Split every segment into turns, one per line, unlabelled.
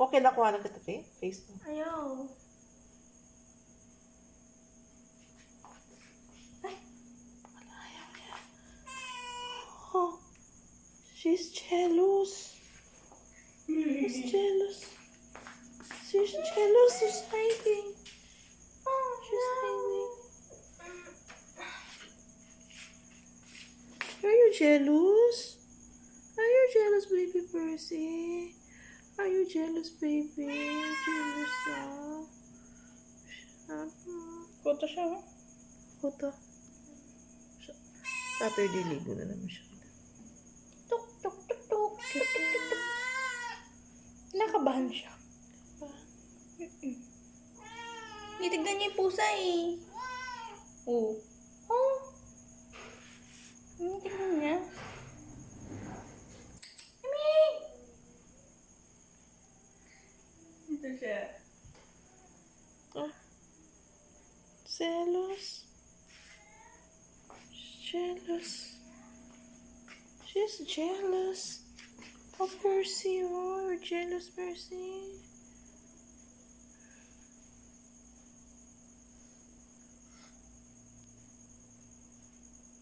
Okay na kuha ng katabi? Face mo.
Ayaw.
Oh, she's jealous. She's jealous. She's jealous. She's hiding. Oh, she's hiding. Are you jealous? Are you jealous, baby Percy? Jealous, baby? Jealous, ah.
Koto siya. oh.
Puta. Saturday ligo na naman siya.
Tuk, tuk, tuk, tuk, tuk, tuk, tuk, tuk. Nakabahan siya. Nitignan niya yung pusa eh. Oh. Oh. Nitignan niya. Mami! Ito siya.
Ah. Jealous. Jealous. She's jealous. Of Percy, oh, you're jealous, Percy.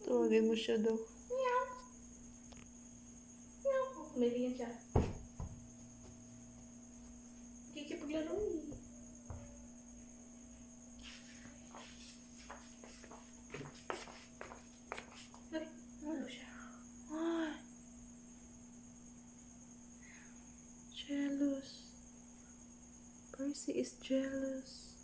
Tawagin mo siya daw.
Meow. Meow. Umilingan siya. Kikipaglaro
Jealous. Percy is jealous.